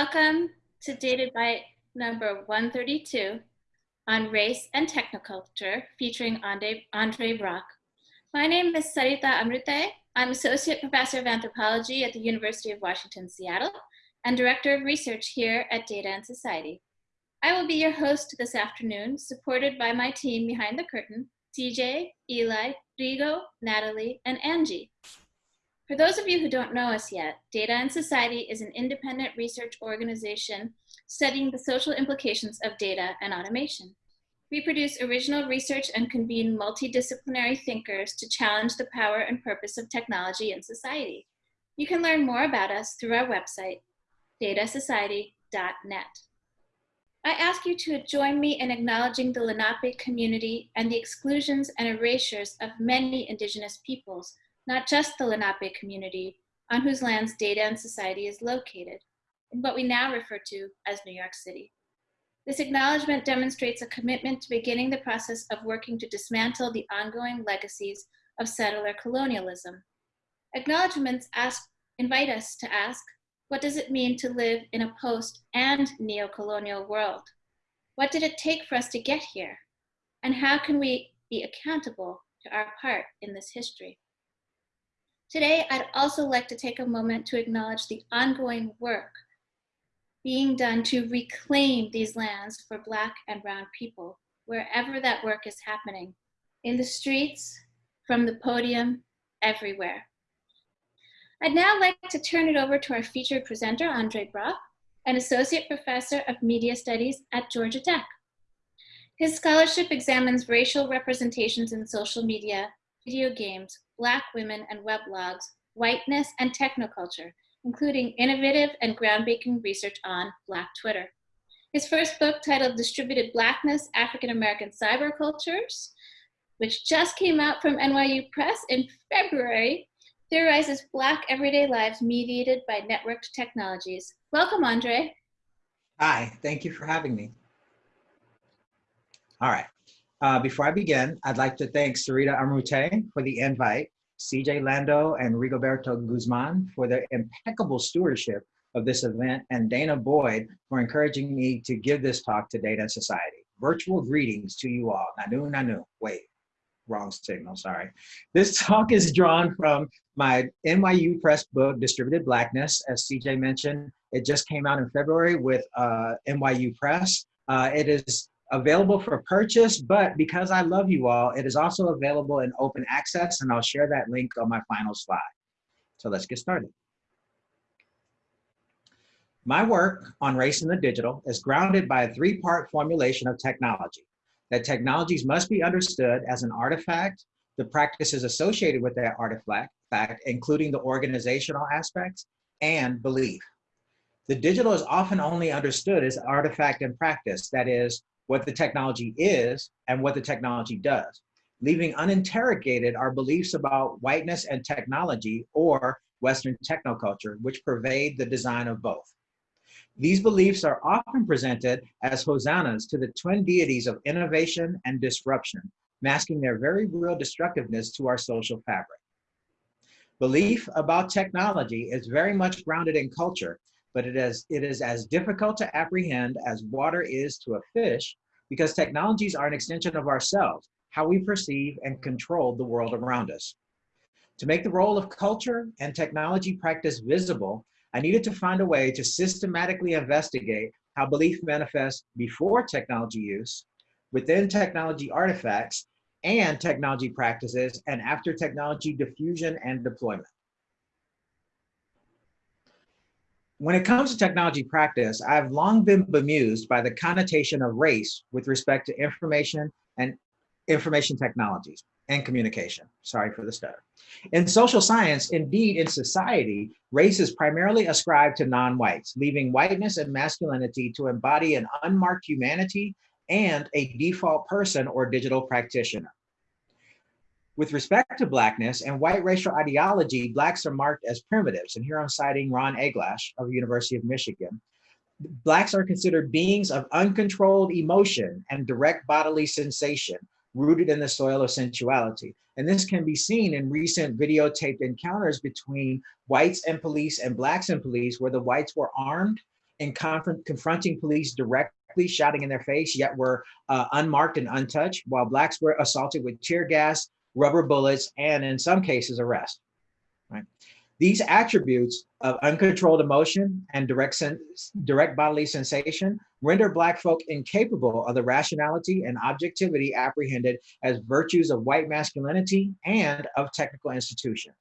Welcome to Data Byte number 132 on race and technoculture featuring Andre, Andre Brock. My name is Sarita Amrute. I'm Associate Professor of Anthropology at the University of Washington, Seattle, and Director of Research here at Data and Society. I will be your host this afternoon, supported by my team behind the curtain, TJ, Eli, Rigo, Natalie, and Angie. For those of you who don't know us yet, Data and Society is an independent research organization studying the social implications of data and automation. We produce original research and convene multidisciplinary thinkers to challenge the power and purpose of technology in society. You can learn more about us through our website, datasociety.net. I ask you to join me in acknowledging the Lenape community and the exclusions and erasures of many indigenous peoples not just the Lenape community, on whose lands Data and Society is located, in what we now refer to as New York City. This acknowledgement demonstrates a commitment to beginning the process of working to dismantle the ongoing legacies of settler colonialism. Acknowledgements ask, invite us to ask, what does it mean to live in a post and neo-colonial world? What did it take for us to get here? And how can we be accountable to our part in this history? Today, I'd also like to take a moment to acknowledge the ongoing work being done to reclaim these lands for Black and Brown people, wherever that work is happening, in the streets, from the podium, everywhere. I'd now like to turn it over to our featured presenter, Andre Brock, an associate professor of media studies at Georgia Tech. His scholarship examines racial representations in social media, video games, Black women and weblogs, whiteness and technoculture, including innovative and groundbreaking research on Black Twitter. His first book titled Distributed Blackness, African American Cybercultures, which just came out from NYU Press in February, theorizes Black everyday lives mediated by networked technologies. Welcome, Andre. Hi, thank you for having me. All right. Uh, before I begin, I'd like to thank Sarita Amrute for the invite, CJ Lando and Rigoberto Guzman for their impeccable stewardship of this event, and danah boyd for encouraging me to give this talk to Data Society. Virtual greetings to you all. Nanu, nanu. Wait, wrong signal, sorry. This talk is drawn from my NYU Press book, Distributed Blackness, as CJ mentioned. It just came out in February with uh, NYU Press. Uh, it is available for purchase, but because I love you all, it is also available in open access and I'll share that link on my final slide. So let's get started. My work on race in the digital is grounded by a three-part formulation of technology. That technologies must be understood as an artifact, the practices associated with that artifact, including the organizational aspects, and belief. The digital is often only understood as artifact and practice, that is, what the technology is and what the technology does, leaving uninterrogated our beliefs about whiteness and technology or Western technoculture, which pervade the design of both. These beliefs are often presented as hosannas to the twin deities of innovation and disruption, masking their very real destructiveness to our social fabric. Belief about technology is very much grounded in culture but it is, it is as difficult to apprehend as water is to a fish because technologies are an extension of ourselves, how we perceive and control the world around us. To make the role of culture and technology practice visible, I needed to find a way to systematically investigate how belief manifests before technology use, within technology artifacts, and technology practices, and after technology diffusion and deployment. When it comes to technology practice, I've long been bemused by the connotation of race with respect to information and information technologies and communication. Sorry for the stutter. In social science, indeed in society, race is primarily ascribed to non-whites, leaving whiteness and masculinity to embody an unmarked humanity and a default person or digital practitioner. With respect to Blackness and white racial ideology, Blacks are marked as primitives. And here I'm citing Ron Eglash of the University of Michigan. Blacks are considered beings of uncontrolled emotion and direct bodily sensation, rooted in the soil of sensuality. And this can be seen in recent videotaped encounters between whites and police and blacks and police, where the whites were armed and conf- confronting police directly, shouting in their face, yet were uh, unmarked and untouched, while blacks were assaulted with tear gas, rubber bullets, and in some cases, arrest. Right? These attributes of uncontrolled emotion and direct, direct bodily sensation render Black folk incapable of the rationality and objectivity apprehended as virtues of white masculinity and of technical institutions.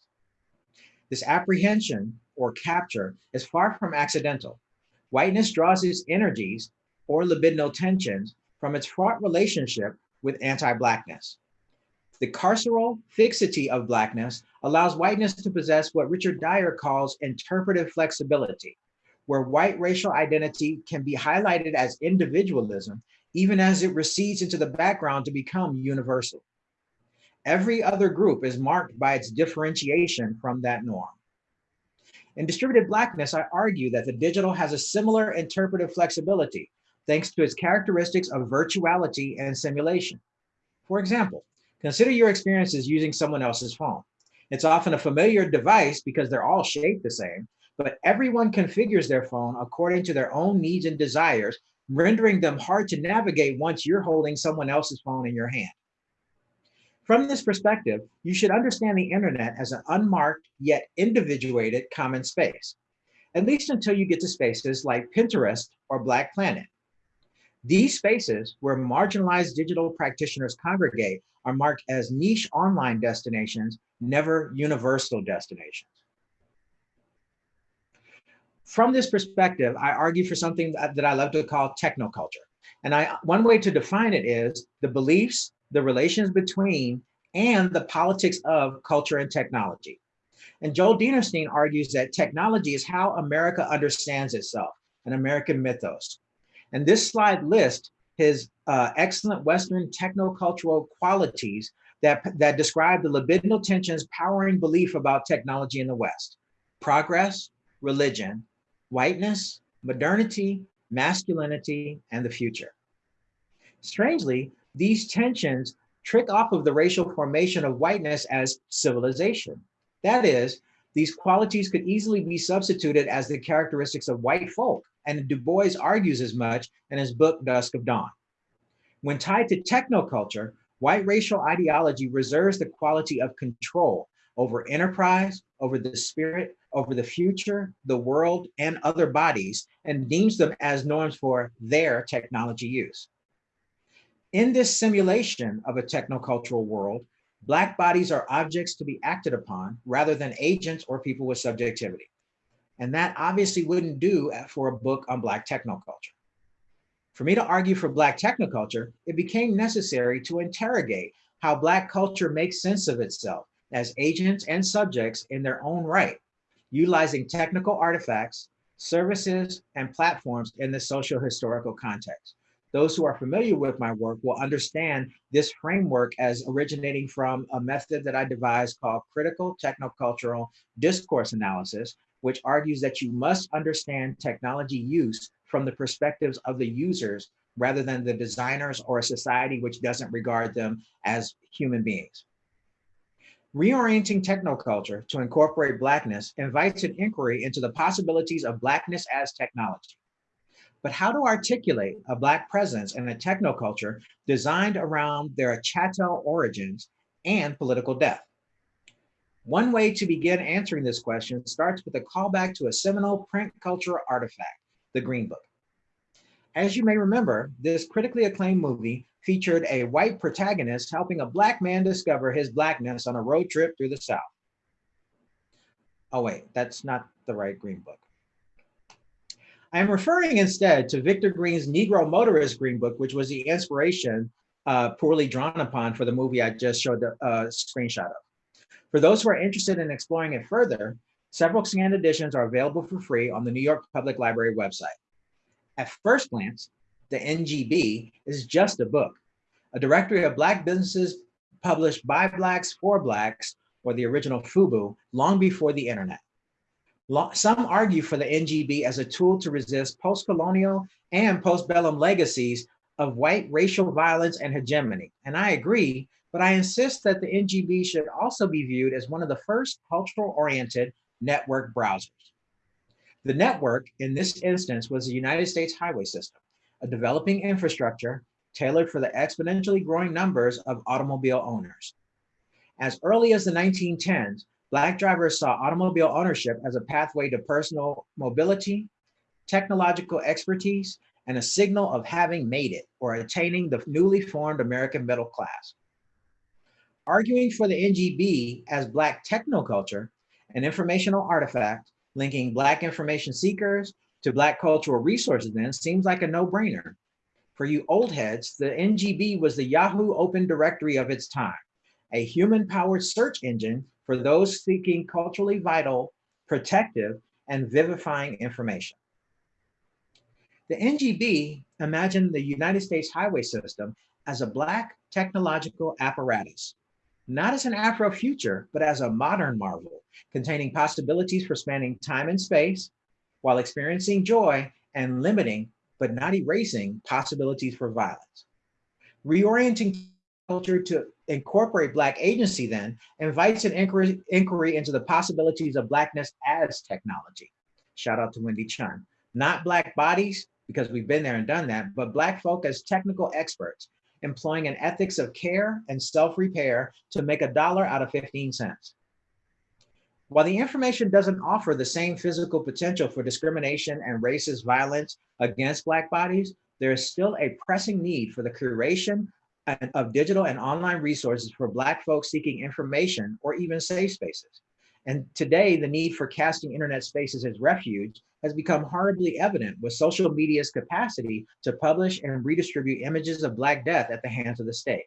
This apprehension or capture is far from accidental. Whiteness draws its energies or libidinal tensions from its fraught relationship with anti-Blackness. The carceral fixity of Blackness allows whiteness to possess what Richard Dyer calls interpretive flexibility, where white racial identity can be highlighted as individualism, even as it recedes into the background to become universal. Every other group is marked by its differentiation from that norm. In distributed Blackness, I argue that the digital has a similar interpretive flexibility, thanks to its characteristics of virtuality and simulation. For example, Consider your experiences using someone else's phone. It's often a familiar device because they're all shaped the same, but everyone configures their phone according to their own needs and desires, rendering them hard to navigate once you're holding someone else's phone in your hand. From this perspective, you should understand the internet as an unmarked yet individuated common space, at least until you get to spaces like Pinterest or Black Planet. These spaces where marginalized digital practitioners congregate are marked as niche online destinations, never universal destinations. From this perspective, I argue for something that, I love to call technoculture. And I, one way to define it is the beliefs, the relations between, and the politics of culture and technology. And Joel Dinerstein argues that technology is how America understands itself, an American mythos. And this slide lists his uh, excellent Western technocultural qualities that, that describe the libidinal tensions powering belief about technology in the West. Progress, religion, whiteness, modernity, masculinity, and the future. Strangely, these tensions trick off of the racial formation of whiteness as civilization. That is, these qualities could easily be substituted as the characteristics of white folk, and Du Bois argues as much in his book, Dusk of Dawn. When tied to technoculture, white racial ideology reserves the quality of control over enterprise, over the spirit, over the future, the world, and other bodies, and deems them as norms for their technology use. In this simulation of a technocultural world, Black bodies are objects to be acted upon rather than agents or people with subjectivity. And that obviously wouldn't do uh, for a book on Black technoculture. For me to argue for Black technoculture, it became necessary to interrogate how Black culture makes sense of itself as agents and subjects in their own right, utilizing technical artifacts, services, and platforms in the social historical context. Those who are familiar with my work will understand this framework as originating from a method that I devised called critical technocultural discourse analysis, which argues that you must understand technology use from the perspectives of the users rather than the designers or a society which doesn't regard them as human beings. Reorienting technoculture to incorporate Blackness invites an inquiry into the possibilities of Blackness as technology. But how to articulate a Black presence in a technoculture designed around their chattel origins and political death? One way to begin answering this question starts with a callback to a seminal print culture artifact, the Green Book. As you may remember, this critically acclaimed movie featured a white protagonist helping a black man discover his blackness on a road trip through the South. Oh wait, that's not the right Green Book. I am referring instead to Victor Green's Negro Motorist Green Book, which was the inspiration uh, poorly drawn upon for the movie I just showed the uh, screenshot of. For those who are interested in exploring it further, several scanned editions are available for free on the New York Public Library website. At first glance, the NGB is just a book, a directory of Black businesses published by Blacks for Blacks, or the original FUBU, long before the internet. Some argue for the NGB as a tool to resist post-colonial and post-bellum legacies of white racial violence and hegemony. And I agree, but I insist that the NGB should also be viewed as one of the first cultural-oriented network browsers. The network in this instance was the United States highway system, a developing infrastructure tailored for the exponentially growing numbers of automobile owners. As early as the 1910s, Black drivers saw automobile ownership as a pathway to personal mobility, technological expertise, and a signal of having made it or attaining the newly formed American middle class. Arguing for the NGB as Black technoculture, an informational artifact linking Black information seekers to Black cultural resources then seems like a no-brainer. For you old heads, the NGB was the Yahoo Open Directory of its time, a human-powered search engine for those seeking culturally vital, protective, and vivifying information. The NGB imagined the United States highway system as a Black technological apparatus, not as an Afro-future, but as a modern marvel, containing possibilities for spanning time and space, while experiencing joy and limiting, but not erasing, possibilities for violence. Reorienting culture to incorporate Black agency then invites an inquiry, inquiry into the possibilities of Blackness as technology. Shout out to Wendy Chun. Not Black bodies, because we've been there and done that, but Black folk as technical experts, employing an ethics of care and self-repair to make a dollar out of 15 cents. While the information doesn't offer the same physical potential for discrimination and racist violence against Black bodies, there is still a pressing need for the curation of digital and online resources for Black folks seeking information or even safe spaces. And today, the need for casting internet spaces as refuge has become horribly evident with social media's capacity to publish and redistribute images of Black death at the hands of the state.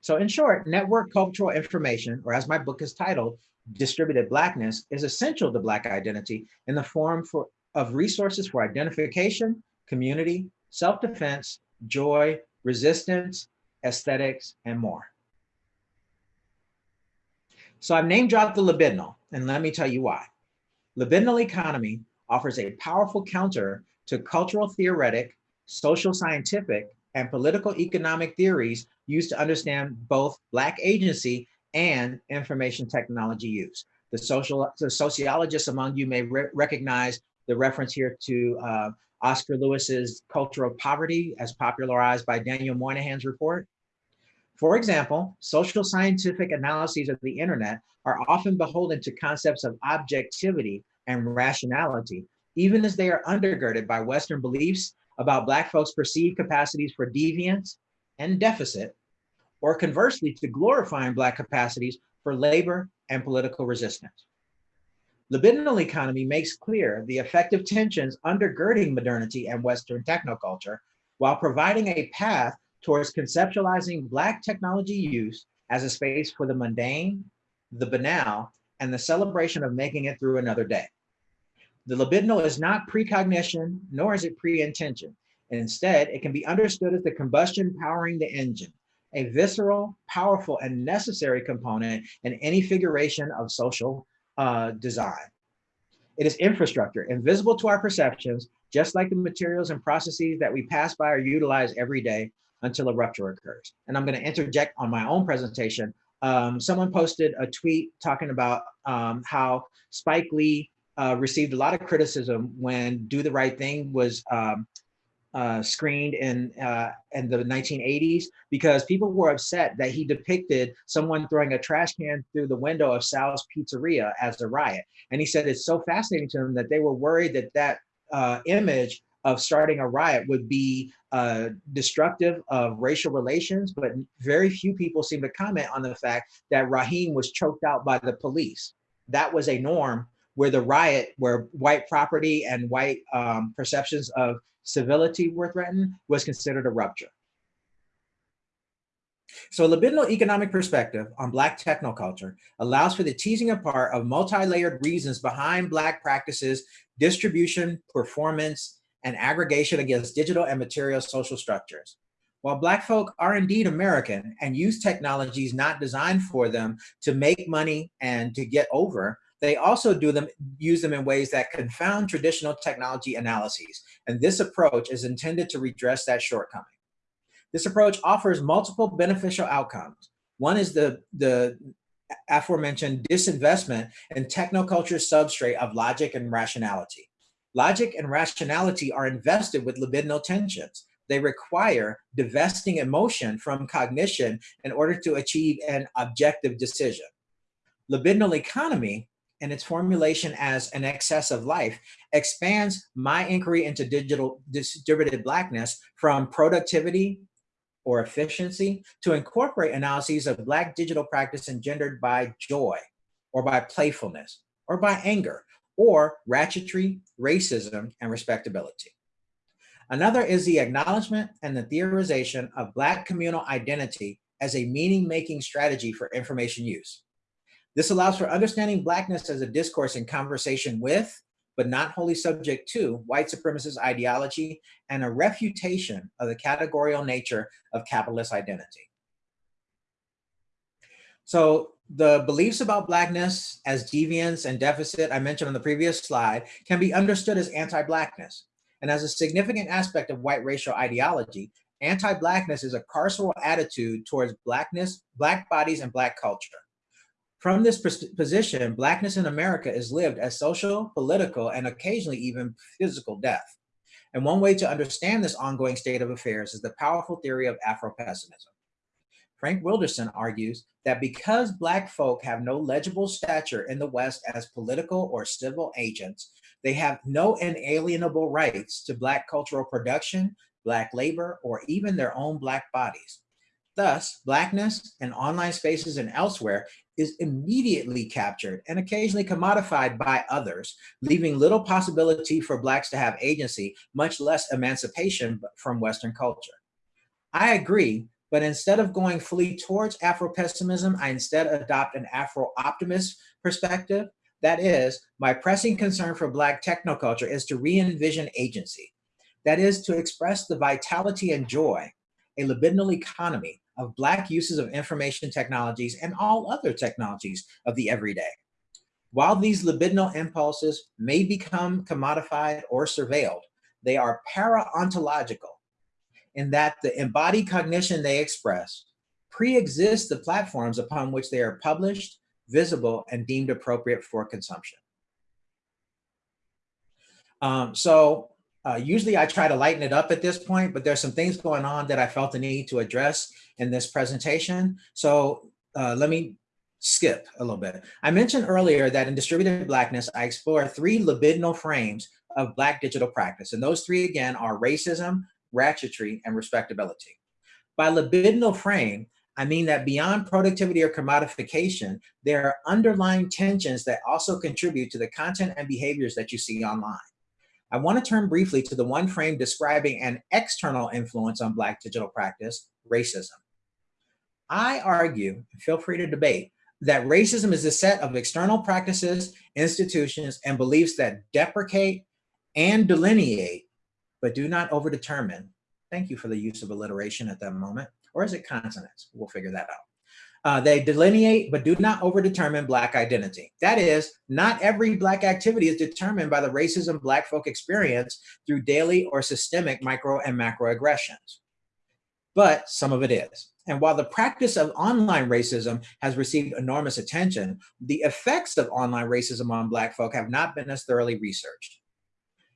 So in short, network cultural information, or as my book is titled, Distributed Blackness, is essential to Black identity in the form for, of resources for identification, community, self-defense, joy, resistance, aesthetics, and more. So I've name dropped the libidinal, and let me tell you why. Libidinal economy offers a powerful counter to cultural theoretic, social scientific, and political economic theories used to understand both Black agency and information technology use. The, social, the sociologists among you may re recognize the reference here to uh, Oscar Lewis's Cultural Poverty as popularized by Daniel Moynihan's report. For example, social scientific analyses of the internet are often beholden to concepts of objectivity and rationality, even as they are undergirded by Western beliefs about Black folks' perceived capacities for deviance and deficit, or conversely to glorifying Black capacities for labor and political resistance. Libidinal economy makes clear the effective tensions undergirding modernity and Western technoculture while providing a path towards conceptualizing Black technology use as a space for the mundane, the banal, and the celebration of making it through another day. The libidinal is not precognition, nor is it pre-intention. Instead, it can be understood as the combustion powering the engine, a visceral, powerful, and necessary component in any figuration of social uh, design. It is infrastructure, invisible to our perceptions, just like the materials and processes that we pass by or utilize every day until a rupture occurs. And I'm gonna interject on my own presentation. Um, someone posted a tweet talking about um, how Spike Lee uh, received a lot of criticism when Do the Right Thing was um, uh, screened in uh, in the 1980s because people were upset that he depicted someone throwing a trash can through the window of Sal's Pizzeria as a riot. And he said it's so fascinating to him that they were worried that that uh, image of starting a riot would be uh, destructive of racial relations, but very few people seem to comment on the fact that Raheem was choked out by the police. That was a norm where the riot, where white property and white um, perceptions of civility were threatened was considered a rupture. So a libidinal economic perspective on Black technoculture allows for the teasing apart of multi-layered reasons behind Black practices, distribution, performance, and aggregation against digital and material social structures. While Black folk are indeed American and use technologies not designed for them to make money and to get over, they also do them, use them in ways that confound traditional technology analyses. And this approach is intended to redress that shortcoming. This approach offers multiple beneficial outcomes. One is the, the aforementioned disinvestment in technoculture substrate of logic and rationality. Logic and rationality are invested with libidinal tensions. They require divesting emotion from cognition in order to achieve an objective decision. Libidinal economy and its formulation as an excess of life expands my inquiry into digital distributed blackness from productivity or efficiency to incorporate analyses of black digital practice engendered by joy or by playfulness or by anger or ratchetry, racism, and respectability. Another is the acknowledgement and the theorization of Black communal identity as a meaning-making strategy for information use. This allows for understanding Blackness as a discourse in conversation with, but not wholly subject to, white supremacist ideology and a refutation of the categorical nature of capitalist identity. So the beliefs about Blackness as deviance and deficit I mentioned on the previous slide can be understood as anti-Blackness. And as a significant aspect of white racial ideology, anti-Blackness is a carceral attitude towards Blackness, Black bodies, and Black culture. From this position, Blackness in America is lived as social, political, and occasionally even physical death. And one way to understand this ongoing state of affairs is the powerful theory of Afro-pessimism. Frank Wilderson argues that because Black folk have no legible stature in the West as political or civil agents, they have no inalienable rights to Black cultural production, Black labor, or even their own Black bodies. Thus, Blackness in online spaces and elsewhere is immediately captured and occasionally commodified by others, leaving little possibility for Blacks to have agency, much less emancipation from Western culture. I agree, but instead of going fully towards Afro-pessimism, I instead adopt an Afro-optimist perspective. That is, my pressing concern for Black technoculture is to re-envision agency. That is to express the vitality and joy, a libidinal economy of Black uses of information technologies and all other technologies of the everyday. While these libidinal impulses may become commodified or surveilled, they are para-ontological in that the embodied cognition they express pre-exists the platforms upon which they are published, visible, and deemed appropriate for consumption. Um, so uh, usually I try to lighten it up at this point, but there's some things going on that I felt the need to address in this presentation. So uh, let me skip a little bit. I mentioned earlier that in Distributed Blackness, I explore three libidinal frames of Black digital practice. And those three again are racism, ratchetry, and respectability. By libidinal frame, I mean that beyond productivity or commodification, there are underlying tensions that also contribute to the content and behaviors that you see online. I want to turn briefly to the one frame describing an external influence on Black digital practice, racism. I argue, feel free to debate, that racism is a set of external practices, institutions, and beliefs that deprecate and delineate, but do not overdetermine. Thank you for the use of alliteration at that moment. Or is it consonants? We'll figure that out. Uh, they delineate but do not overdetermine Black identity. That is, not every Black activity is determined by the racism Black folk experience through daily or systemic micro and macro aggressions. But some of it is. And while the practice of online racism has received enormous attention, the effects of online racism on Black folk have not been as thoroughly researched.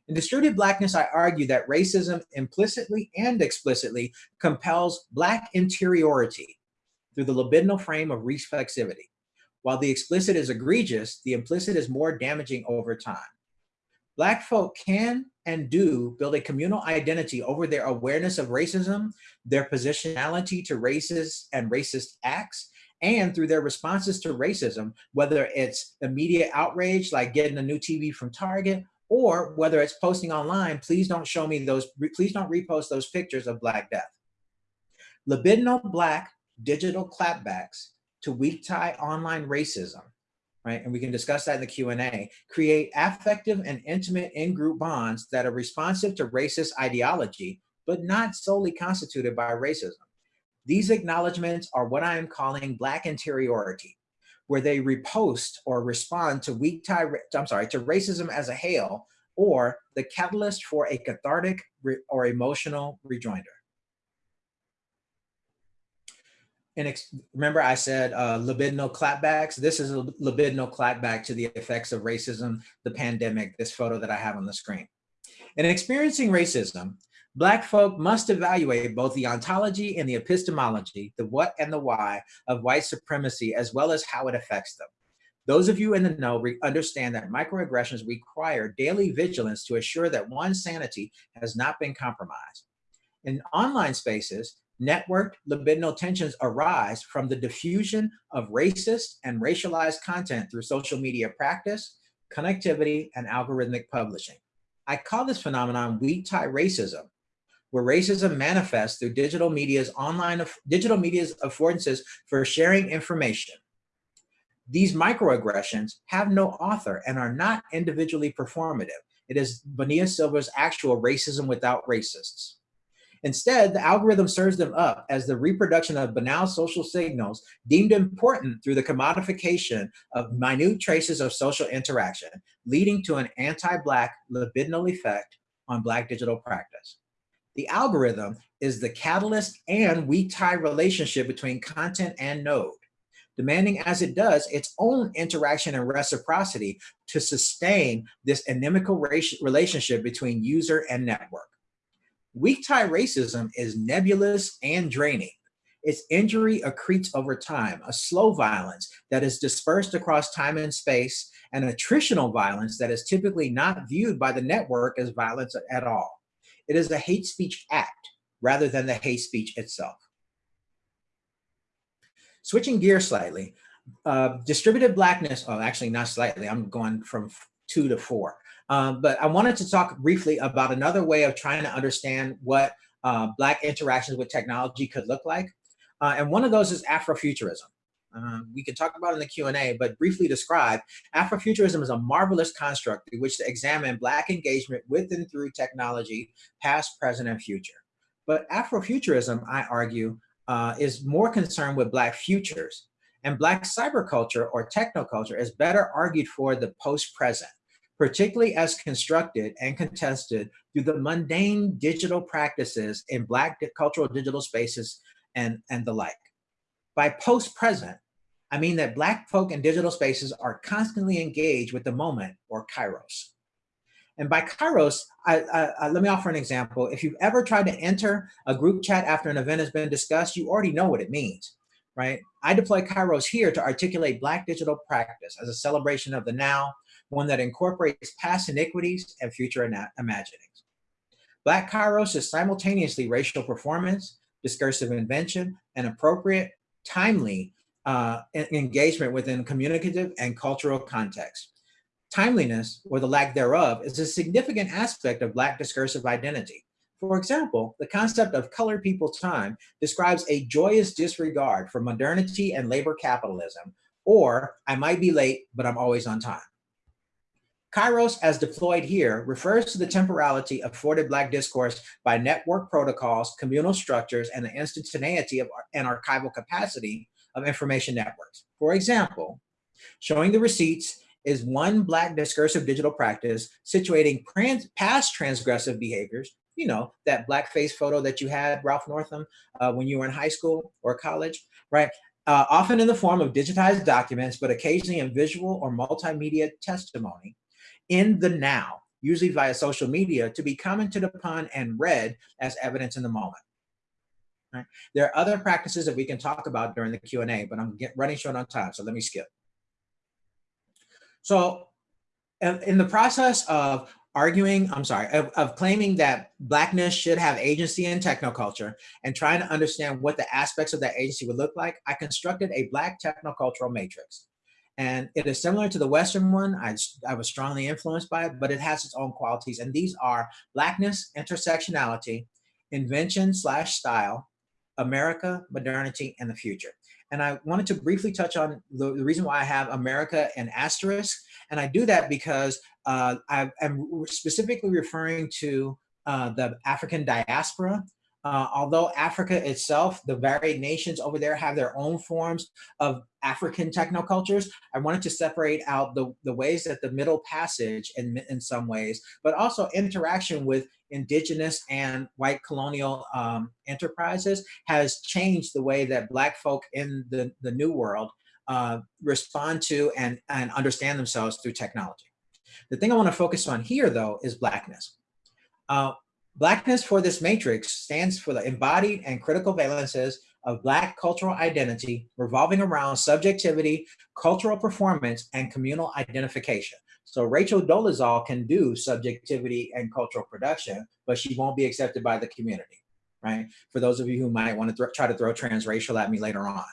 In Distributed Blackness, I argue that racism implicitly and explicitly compels Black interiority through the libidinal frame of reflexivity. While the explicit is egregious, the implicit is more damaging over time. Black folk can and do build a communal identity over their awareness of racism, their positionality to racist and racist acts, and through their responses to racism, whether it's immediate outrage, like getting a new TV from Target, or whether it's posting online, please don't show me those, please don't repost those pictures of Black death. Libidinal Black digital clapbacks to weak tie online racism, right? And we can discuss that in the Q&A, create affective and intimate in-group bonds that are responsive to racist ideology, but not solely constituted by racism. These acknowledgements are what I am calling Black interiority, where they repost or respond to weak tie, I'm sorry, to racism as a hail, or the catalyst for a cathartic or emotional rejoinder. and remember I said uh, libidinal clapbacks. This is a libidinal clapback to the effects of racism, the pandemic, this photo that I have on the screen. In experiencing racism, Black folk must evaluate both the ontology and the epistemology, the what and the why of white supremacy, as well as how it affects them. Those of you in the know understand that microaggressions require daily vigilance to assure that one's sanity has not been compromised. In online spaces, networked libidinal tensions arise from the diffusion of racist and racialized content through social media practice, connectivity, and algorithmic publishing. I call this phenomenon weak tie racism where racism manifests through digital media's online, digital media's affordances for sharing information. These microaggressions have no author and are not individually performative. It is Bonilla Silva's actual racism without racists. Instead, the algorithm serves them up as the reproduction of banal social signals deemed important through the commodification of minute traces of social interaction, leading to an anti-Black libidinal effect on Black digital practice. The algorithm is the catalyst and weak tie relationship between content and node, demanding as it does its own interaction and reciprocity to sustain this inimical relationship between user and network. Weak tie racism is nebulous and draining. Its injury accretes over time, a slow violence that is dispersed across time and space, and attritional violence that is typically not viewed by the network as violence at all. It is a hate speech act rather than the hate speech itself. Switching gears slightly, uh, distributed blackness, oh, actually not slightly, I'm going from two to four. Um, but I wanted to talk briefly about another way of trying to understand what uh, Black interactions with technology could look like. Uh, and one of those is Afrofuturism. Um, we can talk about in the Q&A, but briefly describe, Afrofuturism is a marvelous construct through which to examine Black engagement with and through technology, past, present, and future. But Afrofuturism, I argue, uh, is more concerned with Black futures. And Black cyberculture or technoculture is better argued for the post-present, particularly as constructed and contested through the mundane digital practices in Black cultural digital spaces and, and the like. By post-present, I mean that Black folk in digital spaces are constantly engaged with the moment or kairos. And by kairos, I, I, I, let me offer an example. If you've ever tried to enter a group chat after an event has been discussed, you already know what it means, right? I deploy kairos here to articulate Black digital practice as a celebration of the now, one that incorporates past iniquities and future imaginings. Black kairos is simultaneously racial performance, discursive invention, and appropriate timely uh, engagement within communicative and cultural context. Timeliness, or the lack thereof, is a significant aspect of Black discursive identity. For example, the concept of colored people time describes a joyous disregard for modernity and labor capitalism, or I might be late, but I'm always on time. Kairos, as deployed here, refers to the temporality afforded Black discourse by network protocols, communal structures, and the instantaneity of and archival capacity of information networks. For example, showing the receipts is one Black discursive digital practice situating past transgressive behaviors, you know, that blackface photo that you had, Ralph Northam, uh, when you were in high school or college, right? Uh, often in the form of digitized documents, but occasionally in visual or multimedia testimony, in the now, usually via social media, to be commented upon and read as evidence in the moment. Right? There are other practices that we can talk about during the Q&A, but I'm get, running short on time, so let me skip. So in the process of arguing, I'm sorry, of, of, claiming that Blackness should have agency in technoculture and trying to understand what the aspects of that agency would look like, I constructed a Black technocultural matrix. And it is similar to the Western one. I, I was strongly influenced by it, but it has its own qualities. And these are blackness, intersectionality, invention slash style, America, modernity, and the future. And I wanted to briefly touch on the, the reason why I have America and asterisk. And I do that because uh, I am specifically referring to uh, the African diaspora Uh, although Africa itself, the varied nations over there have their own forms of African technocultures, I wanted to separate out the, the ways that the Middle Passage in, in some ways, but also interaction with indigenous and white colonial um, enterprises has changed the way that black folk in the, the new world uh, respond to and, and understand themselves through technology. The thing I wanna focus on here though is blackness. Uh, Blackness for this matrix stands for the embodied and critical valences of Black cultural identity revolving around subjectivity, cultural performance, and communal identification. So Rachel Dolezal can do subjectivity and cultural production, but she won't be accepted by the community, right? For those of you who might want to try to throw transracial at me later on.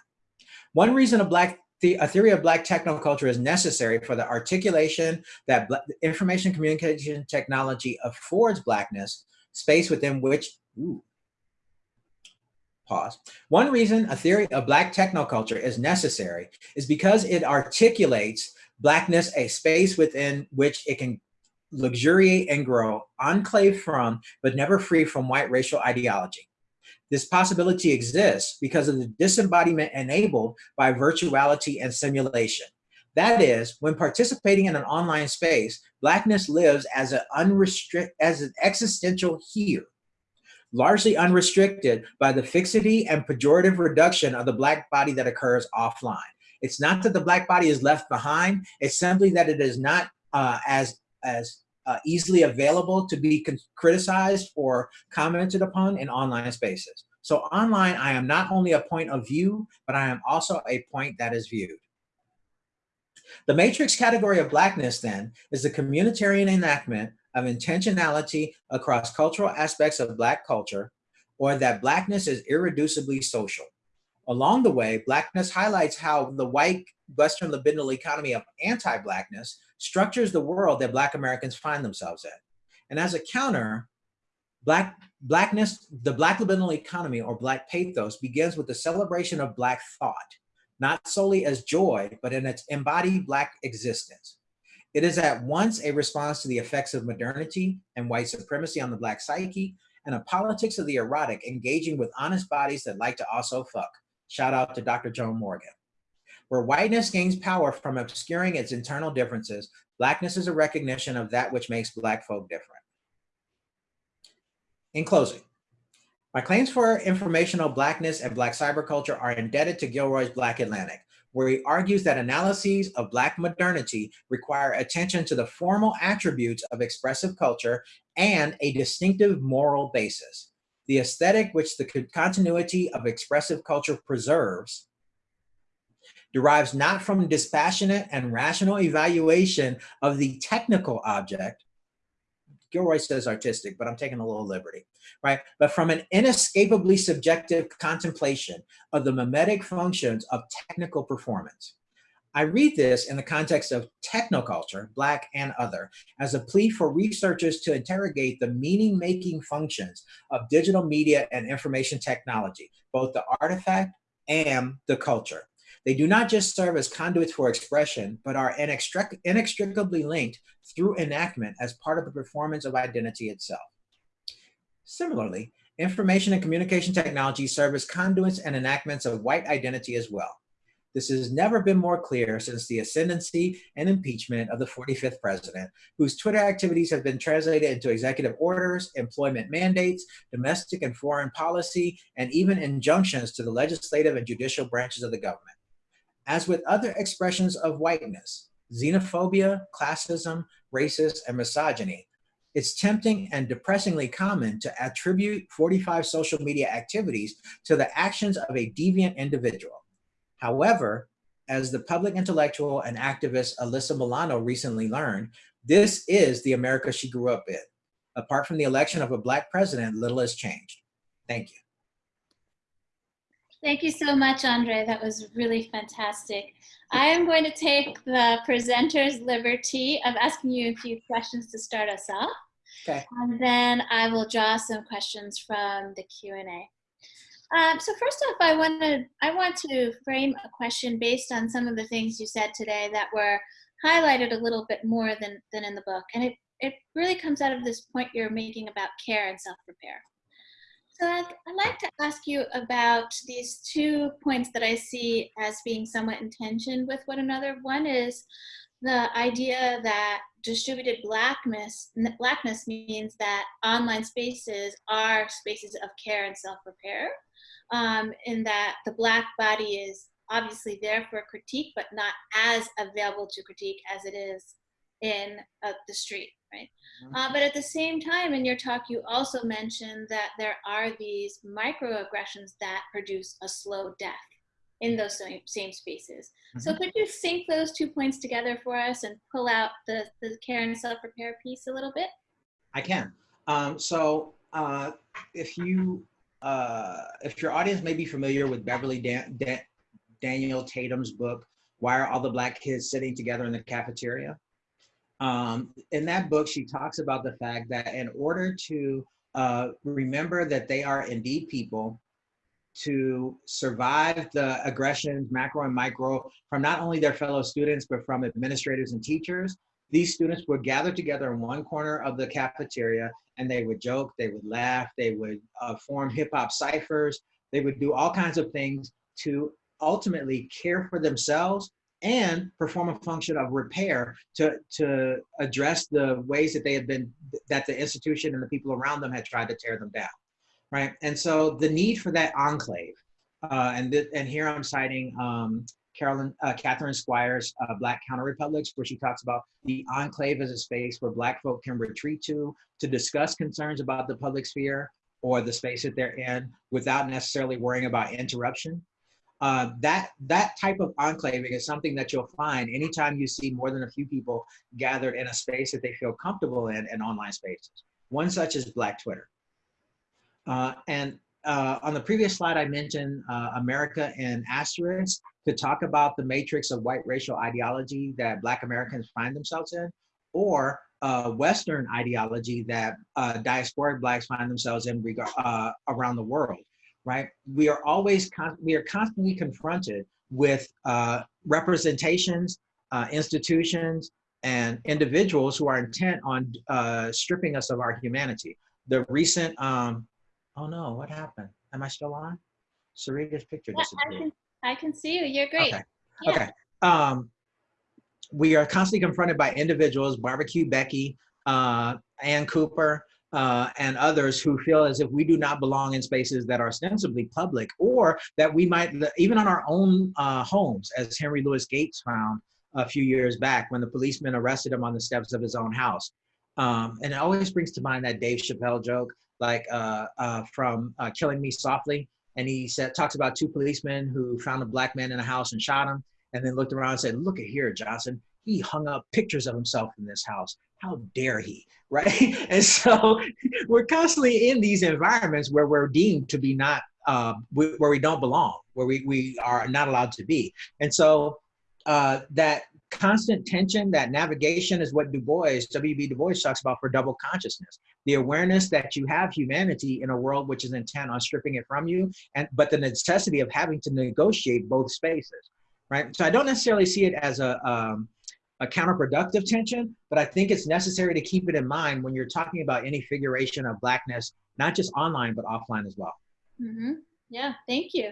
One reason a Black the, a theory of Black technoculture is necessary for the articulation that information communication technology affords Blackness space within which, ooh, pause. One reason a theory of Black technoculture is necessary is because it articulates Blackness a space within which it can luxuriate and grow, enclave from, but never free from white racial ideology. This possibility exists because of the disembodiment enabled by virtuality and simulation. That is, when participating in an online space, Blackness lives as an unrestricted, as an existential here, largely unrestricted by the fixity and pejorative reduction of the Black body that occurs offline. It's not that the Black body is left behind, it's simply that it is not uh, as, as uh, easily available to be criticized or commented upon in online spaces. So online, I am not only a point of view, but I am also a point that is viewed. The matrix category of blackness then is the communitarian enactment of intentionality across cultural aspects of black culture, or that blackness is irreducibly social. Along the way, blackness highlights how the white Western libidinal economy of anti-blackness structures the world that black Americans find themselves in. And as a counter, black blackness, the black libidinal economy or black pathos begins with the celebration of black thought not solely as joy, but in its embodied Black existence. It is at once a response to the effects of modernity and white supremacy on the Black psyche, and a politics of the erotic engaging with honest bodies that like to also fuck. Shout out to Dr. Joan Morgan. Where whiteness gains power from obscuring its internal differences, Blackness is a recognition of that which makes Black folk different. In closing, my claims for informational blackness and black cyberculture are indebted to Gilroy's Black Atlantic, where he argues that analyses of black modernity require attention to the formal attributes of expressive culture and a distinctive moral basis. The aesthetic which the continuity of expressive culture preserves derives not from dispassionate and rational evaluation of the technical object, Gilroy says artistic, but I'm taking a little liberty, right? But from an inescapably subjective contemplation of the mimetic functions of technical performance. I read this in the context of technoculture, Black and other, as a plea for researchers to interrogate the meaning-making functions of digital media and information technology, both the artifact and the culture. They do not just serve as conduits for expression, but are inextric inextricably linked through enactment as part of the performance of identity itself. Similarly, information and communication technology serve as conduits and enactments of white identity as well. This has never been more clear since the ascendancy and impeachment of the 45th president, whose Twitter activities have been translated into executive orders, employment mandates, domestic and foreign policy, and even injunctions to the legislative and judicial branches of the government. As with other expressions of whiteness, xenophobia, classism, racist, and misogyny, it's tempting and depressingly common to attribute 45 social media activities to the actions of a deviant individual. However, as the public intellectual and activist Alyssa Milano recently learned, this is the America she grew up in. Apart from the election of a black president, little has changed. Thank you. Thank you so much, Andre. That was really fantastic. I am going to take the presenter's liberty of asking you a few questions to start us off. Okay. And then I will draw some questions from the Q&A. Um, so first off, I want to I want to frame a question based on some of the things you said today that were highlighted a little bit more than, than in the book. And it, it really comes out of this point you're making about care and self-repair. So I'd, I'd like to ask you about these two points that I see as being somewhat in tension with one another. One is the idea that distributed blackness blackness means that online spaces are spaces of care and self-repair um, in that the black body is obviously there for critique but not as available to critique as it is in uh, the street right mm-hmm. uh, but at the same time in your talk you also mentioned that there are these microaggressions that produce a slow death in those same, same spaces. Mm-hmm. So could you sync those two points together for us and pull out the, the care and self-repair piece a little bit? I can. Um, so uh, if you, uh, if your audience may be familiar with Beverly Dan- Dan- Daniel Tatum's book, Why Are All the Black Kids Sitting Together in the Cafeteria? Um, in that book, she talks about the fact that in order to uh, remember that they are indeed people, to survive the aggressions, macro and micro, from not only their fellow students, but from administrators and teachers. These students would gather together in one corner of the cafeteria and they would joke, they would laugh, they would uh, form hip hop ciphers, they would do all kinds of things to ultimately care for themselves and perform a function of repair to, to address the ways that they had been, that the institution and the people around them had tried to tear them down right? And so the need for that enclave, uh, and and here I'm citing um, Carolyn uh, Catherine Squires' uh, Black Counter Republics, where she talks about the enclave as a space where Black folk can retreat to to discuss concerns about the public sphere or the space that they're in without necessarily worrying about interruption. Uh, that that type of enclaving is something that you'll find anytime you see more than a few people gathered in a space that they feel comfortable in in online spaces. One such is Black Twitter. Uh, and uh, on the previous slide, I mentioned uh, America and asterisk to talk about the matrix of white racial ideology that Black Americans find themselves in, or uh, Western ideology that uh, diasporic Blacks find themselves in uh, around the world, right? We are always, we are constantly confronted with representations, institutions, and individuals who are intent on stripping us of our humanity. The recent um, Oh no, what happened? Am I still on? Sarita's picture yeah, disappeared. I can, see you. You're great. Okay. Yeah. Okay. Um, we are constantly confronted by individuals, Barbecue Becky, uh, Ann Cooper, uh, and others who feel as if we do not belong in spaces that are ostensibly public or that we might, even on our own uh, homes, as Henry Louis Gates found a few years back when the policeman arrested him on the steps of his own house. Um, and it always brings to mind that Dave Chappelle joke like uh, uh, from uh, Killing Me Softly. And he said, talks about two policemen who found a black man in a house and shot him, and then looked around and said, "Look at here, Johnson. He hung up pictures of himself in this house. How dare he?" Right? and so we're constantly in these environments where we're deemed to be not uh, where we don't belong, where we we are not allowed to be. And so uh, that constant tension, that navigation is what Du Bois, W.B. Du Bois talks about for double consciousness. The awareness that you have humanity in a world which is intent on stripping it from you, and but the necessity of having to negotiate both spaces, right? So I don't necessarily see it as a, um, a counterproductive tension, but I think it's necessary to keep it in mind when you're talking about any figuration of blackness, not just online, but offline as well. Mm-hmm. Yeah, thank you.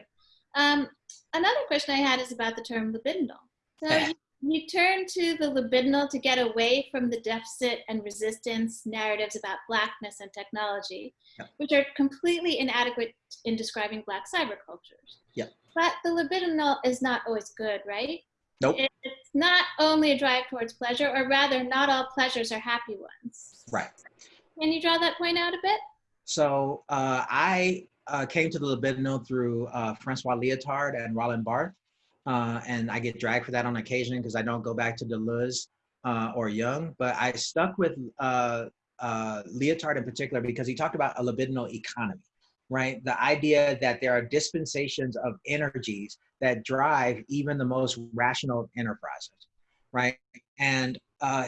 Um, another question I had is about the term libidinal. So you you turn to the libidinal to get away from the deficit and resistance narratives about blackness and technology, yep. which are completely inadequate in describing black cybercultures. Yep. But the libidinal is not always good, right? Nope. It's not only a drive towards pleasure, or rather, not all pleasures are happy ones. Right. Can you draw that point out a bit? So uh, I uh, came to the libidinal through uh, Francois Lyotard and Roland Barthes uh, and I get dragged for that on occasion because I don't go back to Deleuze uh, or Jung. But I stuck with uh, uh, Lyotard in particular because he talked about a libidinal economy, right? The idea that there are dispensations of energies that drive even the most rational enterprises, right? And uh,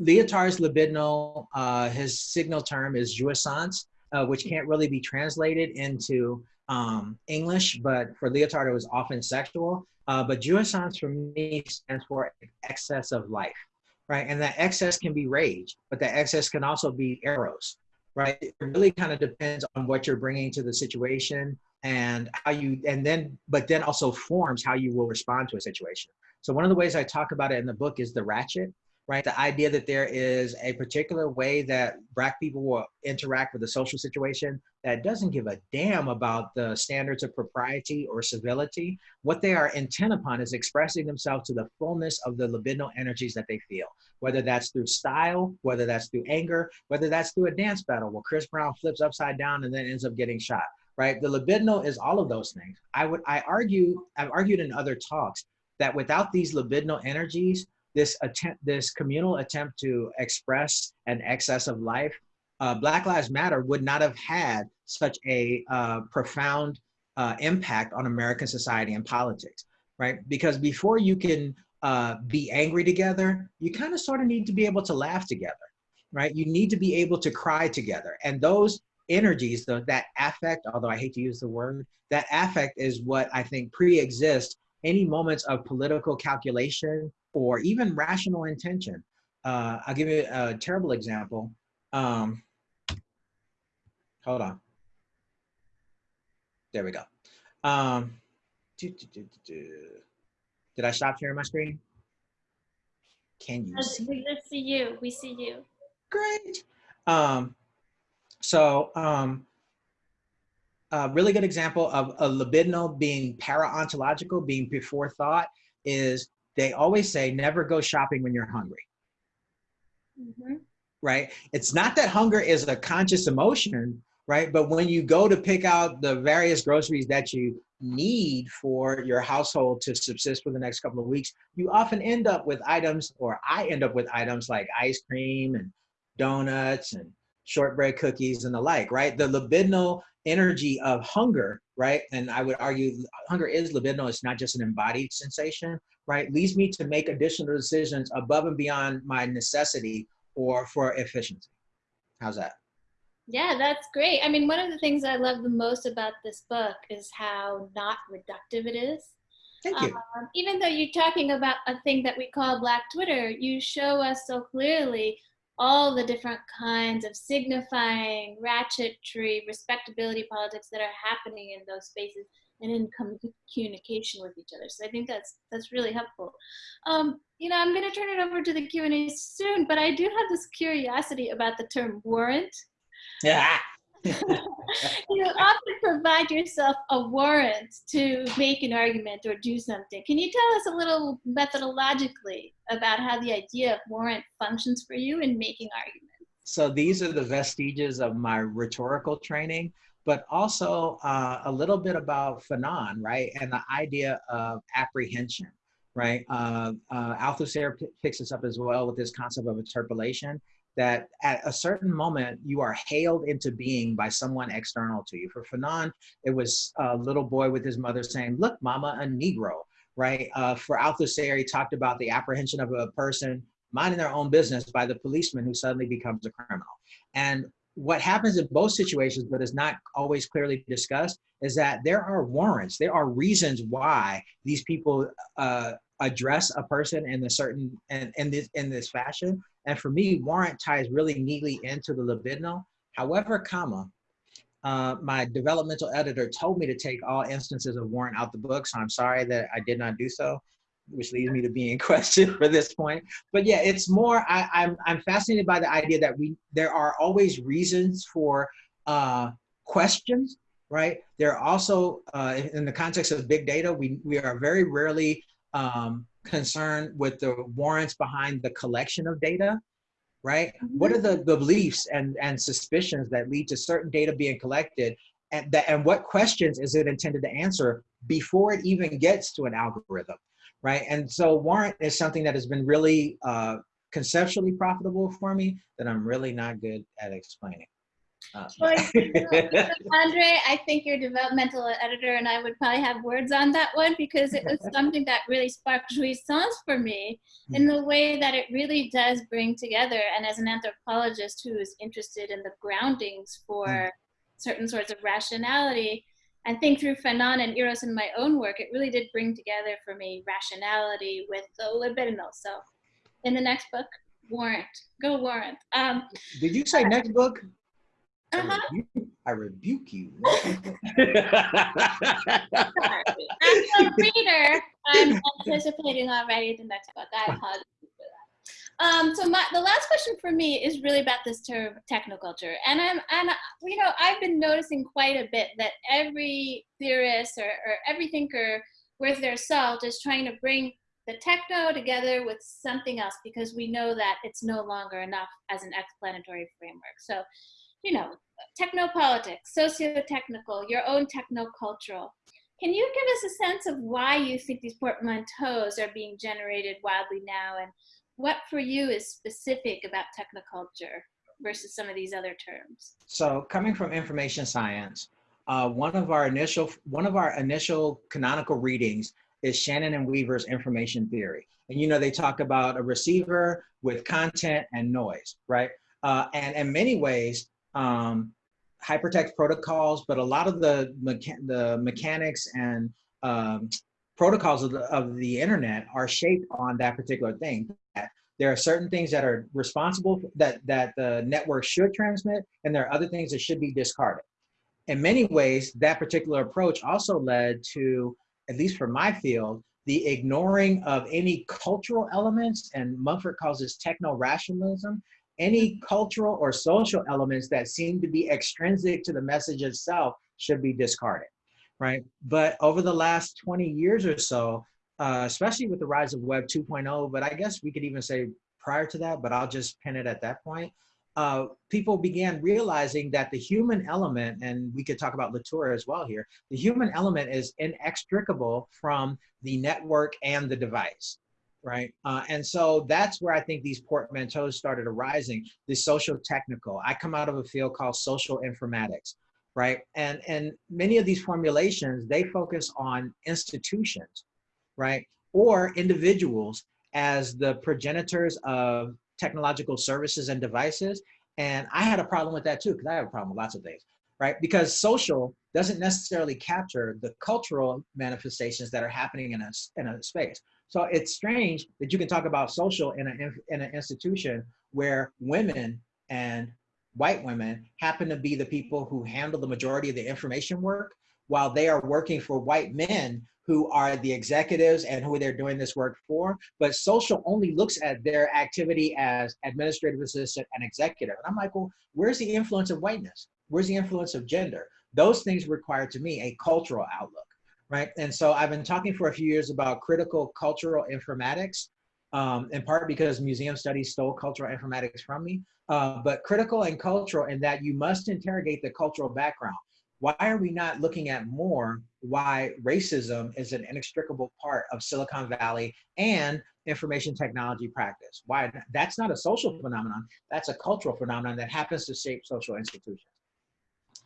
Lyotard's libidinal, uh, his signal term is jouissance, which can't really be translated into um, English, but for Lyotard, it was often sexual. Uh, but jouissance for me stands for excess of life, right? And that excess can be rage, but that excess can also be Eros, right? It really kind of depends on what you're bringing to the situation and how you, and then, but then also forms how you will respond to a situation. So one of the ways I talk about it in the book is the ratchet, right? The idea that there is a particular way that Black people will interact with a social situation that doesn't give a damn about the standards of propriety or civility. What they are intent upon is expressing themselves to the fullness of the libidinal energies that they feel, whether that's through style, whether that's through anger, whether that's through a dance battle where Chris Brown flips upside down and then ends up getting shot, right? The libidinal is all of those things. I would, I argue, I've argued in other talks that without these libidinal energies, this attempt, this communal attempt to express an excess of life, uh, Black Lives Matter would not have had such a uh, profound uh, impact on American society and politics, right? Because before you can uh, be angry together, you kind of sort of need to be able to laugh together, right? You need to be able to cry together. And those energies, though, that affect, although I hate to use the word, that affect is what I think pre-exists any moments of political calculation or even rational intention. Uh, I'll give you a terrible example. Um, hold on. There we go. Um, doo, doo, doo, Did I stop sharing my screen? Can you see? We see you. We see you. Great. Um, so um, a really good example of a libidinal being para-ontological, being before thought, is they always say never go shopping when you're hungry. Mm -hmm. Right? It's not that hunger is a conscious emotion, right? But when you go to pick out the various groceries that you need for your household to subsist for the next couple of weeks, you often end up with items, or I end up with items like ice cream and donuts and shortbread cookies and the like, right? The libidinal energy of hunger, right? And I would argue hunger is libidinal, it's not just an embodied sensation, right, leads me to make additional decisions above and beyond my necessity or for efficiency. How's that? Yeah, that's great. I mean, one of the things I love the most about this book is how not reductive it is. Thank you. Um, even though you're talking about a thing that we call Black Twitter, you show us so clearly all the different kinds of signifying ratchetry, respectability politics that are happening in those spaces and in communication with each other. So I think that's that's really helpful. Um, you know, I'm going to turn it over to the Q&A soon, but I do have this curiosity about the term warrant. Yeah. you often provide yourself a warrant to make an argument or do something. Can you tell us a little methodologically about how the idea of warrant functions for you in making arguments? So these are the vestiges of my rhetorical training but also uh, a little bit about Fanon, right? And the idea of apprehension, right? Uh, uh, Althusser picks this up as well with this concept of interpellation, that at a certain moment, you are hailed into being by someone external to you. For Fanon, it was a little boy with his mother saying, look, mama, a Negro, right? Uh, for Althusser, he talked about the apprehension of a person minding their own business by the policeman who suddenly becomes a criminal. And what happens in both situations, but is not always clearly discussed, is that there are warrants, there are reasons why these people uh, address a person in a certain in, in this in this fashion. And for me, warrant ties really neatly into the libidinal. However, comma, uh, my developmental editor told me to take all instances of warrant out the book, so I'm sorry that I did not do so which leads me to being questioned for this point. But yeah, it's more, I, am I'm, I'm fascinated by the idea that we, there are always reasons for uh, questions, right? There are also, uh, in the context of big data, we, we are very rarely um, concerned with the warrants behind the collection of data, right? What are the, the beliefs and, and suspicions that lead to certain data being collected and, that, and what questions is it intended to answer before it even gets to an algorithm? Right? And so warrant is something that has been really uh, conceptually profitable for me that I'm really not good at explaining. Uh, Andre, I think your developmental editor and I would probably have words on that one because it was something that really sparked jouissance for me hmm. in the way that it really does bring together. And as an anthropologist who is interested in the groundings for mm. certain sorts of rationality, and think through Fanon and Eros in my own work, it really did bring together for me rationality with the libidinal. So in the next book, Warrant, go Warrant. Um, did you say next book? Uh-huh. I, rebuke, I rebuke you. As a reader, I'm anticipating already the next book. I apologize. Um, so my, the last question for me is really about this term technoculture, and I'm and you know I've been noticing quite a bit that every theorist or, or every thinker worth their salt is trying to bring the techno together with something else because we know that it's no longer enough as an explanatory framework. So, you know, technopolitics, socio-technical, your own technocultural. Can you give us a sense of why you think these portmanteaus are being generated wildly now and what for you is specific about technoculture versus some of these other terms? So coming from information science, uh, one of our initial one of our initial canonical readings is Shannon and Weaver's information theory. And you know, they talk about a receiver with content and noise, right? Uh, and in many ways, um, hypertext protocols, but a lot of the, mecha the mechanics and um, protocols of the, of the internet are shaped on that particular thing. There are certain things that are responsible that, that the network should transmit, and there are other things that should be discarded. In many ways, that particular approach also led to, at least for my field, the ignoring of any cultural elements, and Mumford calls this techno-rationalism, any cultural or social elements that seem to be extrinsic to the message itself should be discarded, right? But over the last 20 years or so, uh, especially with the rise of Web 2.0, but I guess we could even say prior to that, but I'll just pin it at that point, uh, people began realizing that the human element, and we could talk about Latour as well here, the human element is inextricable from the network and the device right? Uh, and so that's where I think these portmanteaus started arising, the social technical. I come out of a field called social informatics, right? And, and many of these formulations, they focus on institutions, right? Or individuals as the progenitors of technological services and devices. And I had a problem with that too, because I have a problem with lots of things, right? Because social doesn't necessarily capture the cultural manifestations that are happening in a, in a space. So it's strange that you can talk about social in, a, in an institution where women and white women happen to be the people who handle the majority of the information work while they are working for white men who are the executives and who they're doing this work for. But social only looks at their activity as administrative assistant and executive. And I'm like, well, where's the influence of whiteness? Where's the influence of gender? Those things require to me a cultural outlook right? And so I've been talking for a few years about critical cultural informatics, um, in part because museum studies stole cultural informatics from me, uh, but critical and cultural in that you must interrogate the cultural background. Why are we not looking at more why racism is an inextricable part of Silicon Valley and information technology practice? Why that's not a social phenomenon, that's a cultural phenomenon that happens to shape social institutions.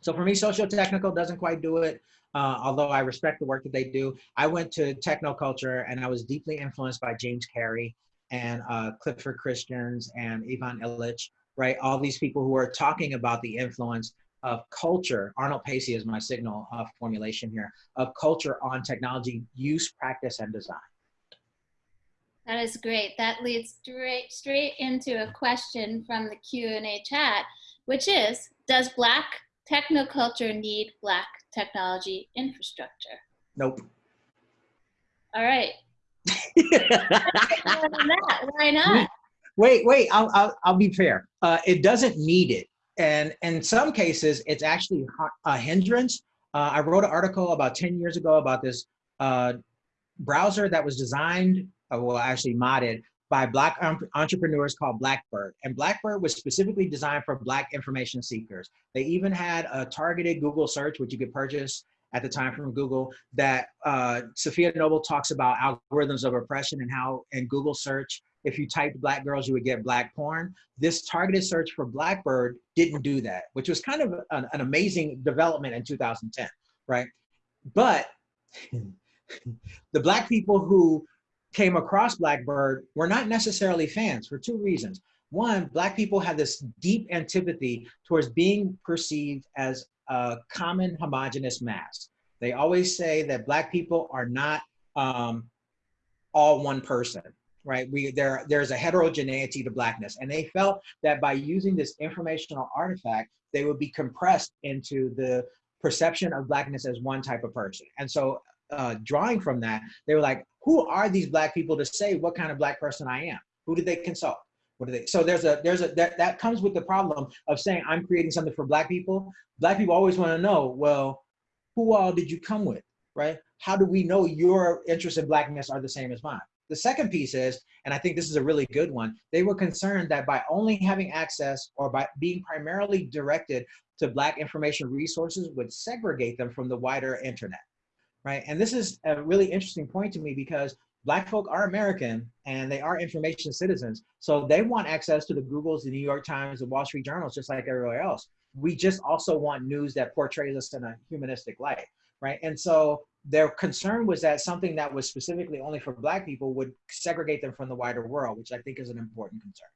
So for me, social technical doesn't quite do it uh, although I respect the work that they do. I went to technoculture and I was deeply influenced by James Carey and uh, Clifford Christians and Ivan Illich, right? All these people who are talking about the influence of culture. Arnold Pacey is my signal of formulation here, of culture on technology use, practice, and design. That is great. That leads straight, straight into a question from the Q&A chat, which is, does Black technoculture need Black technology infrastructure? Nope. All right. Why not? Wait, wait, I'll, I'll, I'll be fair. Uh, it doesn't need it. And in some cases, it's actually a hindrance. Uh, I wrote an article about 10 years ago about this uh, browser that was designed, uh, well, actually modded by black entrepreneurs called Blackbird. And Blackbird was specifically designed for black information seekers. They even had a targeted Google search, which you could purchase at the time from Google, that uh, Safiya Noble talks about algorithms of oppression and how in Google search, if you typed black girls, you would get black porn. This targeted search for Blackbird didn't do that, which was kind of an, an amazing development in 2010, right? But the black people who came across Blackbird were not necessarily fans for two reasons. One, Black people had this deep antipathy towards being perceived as a common homogenous mass. They always say that Black people are not um, all one person, right? We there there's a heterogeneity to blackness, and they felt that by using this informational artifact, they would be compressed into the perception of blackness as one type of person. And so, uh, drawing from that, they were like, "Who are these black people to say what kind of black person I am? Who did they consult?" What do they? So there's a there's a that that comes with the problem of saying I'm creating something for black people. Black people always want to know, well, who all did you come with, right? How do we know your interests in blackness are the same as mine? The second piece is, and I think this is a really good one, they were concerned that by only having access or by being primarily directed to Black information resources would segregate them from the wider internet, right? And this is a really interesting point to me because Black folk are American and they are information citizens. So they want access to the Googles, the New York Times, the Wall Street Journals, just like everywhere else. We just also want news that portrays us in a humanistic light, right? And so their concern was that something that was specifically only for black people would segregate them from the wider world, which I think is an important concern.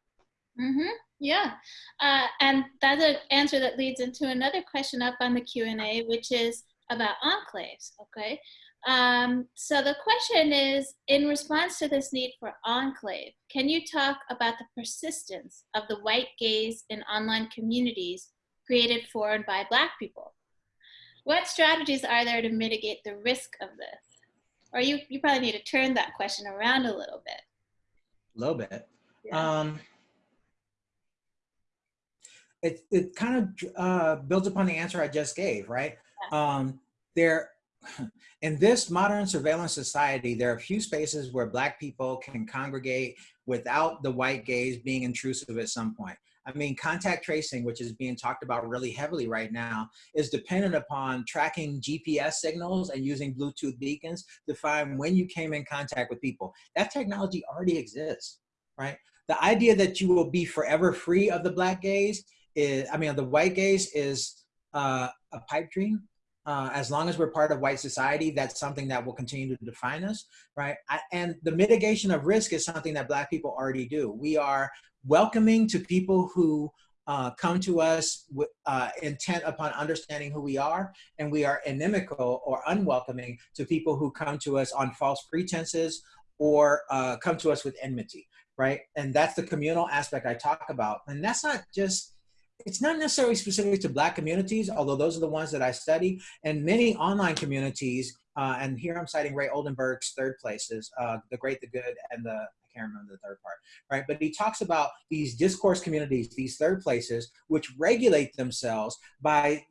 Mm-hmm. Yeah, uh, and that's an answer that leads into another question up on the Q and A, which is about enclaves. Okay, um, so the question is, in response to this need for enclave, can you talk about the persistence of the white gaze in online communities created for and by Black people? What strategies are there to mitigate the risk of this? Or you, you probably need to turn that question around a little bit. A little bit. Yeah. Um, it, it kind of uh, builds upon the answer I just gave, right? Um, there, in this modern surveillance society, there are few spaces where Black people can congregate without the white gaze being intrusive at some point. I mean, contact tracing, which is being talked about really heavily right now, is dependent upon tracking GPS signals and using Bluetooth beacons to find when you came in contact with people. That technology already exists, right? The idea that you will be forever free of the black gaze is, I mean, the white gaze is uh, a pipe dream. Uh, as long as we're part of white society, that's something that will continue to define us, right? I, and the mitigation of risk is something that Black people already do. We are welcoming to people who uh, come to us with uh, intent upon understanding who we are, and we are inimical or unwelcoming to people who come to us on false pretenses or uh, come to us with enmity, right? And that's the communal aspect I talk about. And that's not just, it's not necessarily specific to Black communities, although those are the ones that I study, and many online communities, uh, and here I'm citing Ray Oldenburg's third places, uh, The Great, the Good, and the I can't remember the third part, right? But he talks about these discourse communities, these third places, which regulate themselves by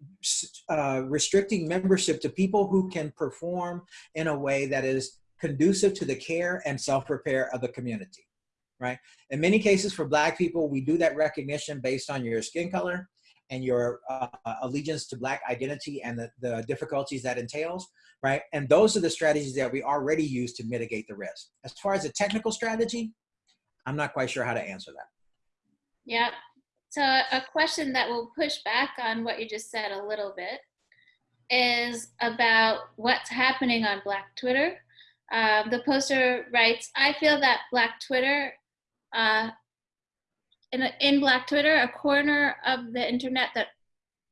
uh, restricting membership to people who can perform in a way that is conducive to the care and self-repair of the community, right? In many cases for Black people, we do that recognition based on your skin color and your uh, allegiance to Black identity and the, the difficulties that entails right? And those are the strategies that we already use to mitigate the risk. As far as a technical strategy, I'm not quite sure how to answer that. Yeah. So a question that will push back on what you just said a little bit is about what's happening on Black Twitter. Um, the poster writes, I feel that Black Twitter, uh, in, in Black Twitter, a corner of the internet that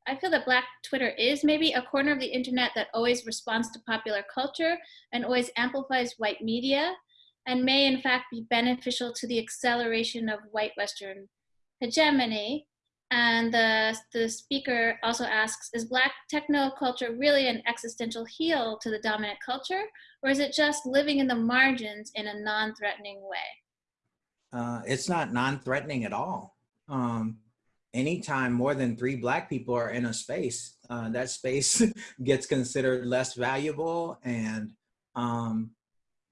I feel that Black Twitter is maybe a corner of the internet that always responds to popular culture and always amplifies white media and may in fact be beneficial to the acceleration of white Western hegemony. And the, the speaker also asks, is Black techno culture really an existential heel to the dominant culture? Or is it just living in the margins in a non-threatening way? Uh, it's not non-threatening at all. Um, anytime more than three black people are in a space, uh, that space gets considered less valuable and um,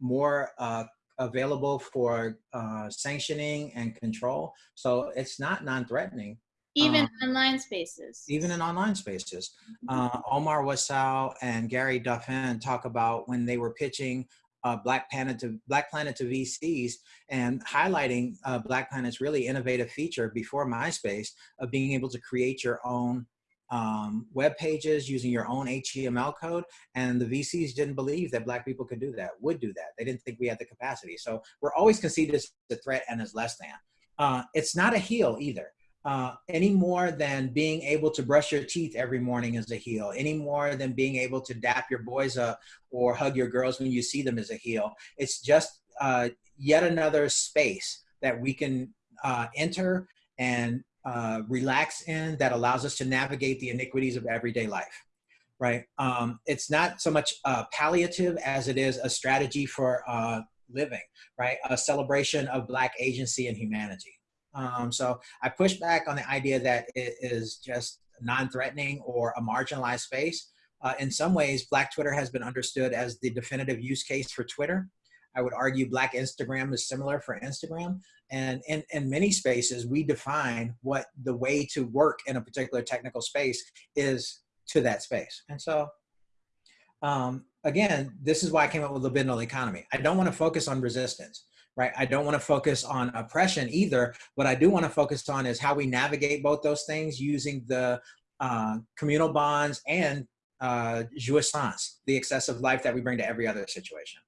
more uh, available for uh, sanctioning and control. So it's not non-threatening. Even um, online spaces. Even in online spaces. Mm-hmm. Uh, Omar Wasow and Gary Duffin talk about when they were pitching uh, Black Planet to Black Planet to VCs and highlighting uh, Black Planet's really innovative feature before MySpace of being able to create your own um, web pages using your own HTML code. And the VCs didn't believe that Black people could do that, would do that. They didn't think we had the capacity. So we're always conceived as a threat and as less than. Uh, it's not a heel either uh, any more than being able to brush your teeth every morning is a heel, any more than being able to dap your boys up or hug your girls when you see them is a heel. It's just uh, yet another space that we can uh, enter and uh, relax in that allows us to navigate the iniquities of everyday life, right? Um, it's not so much palliative as it is a strategy for uh, living, right? A celebration of Black agency and humanity. Um, so I push back on the idea that it is just non-threatening or a marginalized space. Uh, in some ways, Black Twitter has been understood as the definitive use case for Twitter. I would argue Black Instagram is similar for Instagram. And in, in many spaces, we define what the way to work in a particular technical space is to that space. And so, um, again, this is why I came up with the libidinal economy. I don't want to focus on resistance, right? I don't want to focus on oppression either. What I do want to focus on is how we navigate both those things using the uh, communal bonds and uh, jouissance, the excessive life that we bring to every other situation.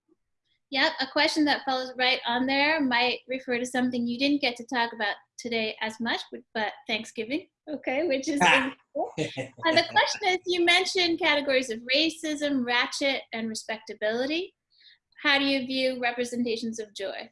Yep, a question that follows right on there might refer to something you didn't get to talk about today as much, but Thanksgiving, okay, which is and the question is, you mentioned categories of racism, ratchet, and respectability. How do you view representations of joy?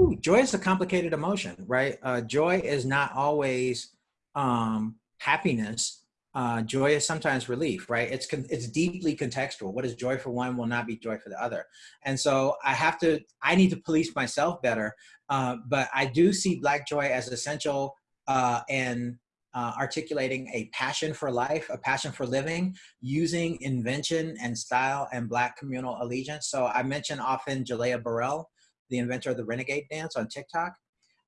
Ooh, joy is a complicated emotion, right? Uh, joy is not always um, happiness uh, joy is sometimes relief, right? It's it's deeply contextual. What is joy for one will not be joy for the other, and so I have to. I need to police myself better, uh, but I do see Black joy as essential uh, in uh, articulating a passion for life, a passion for living, using invention and style and Black communal allegiance. So I mention often Jalea Burrell, the inventor of the Renegade Dance on TikTok,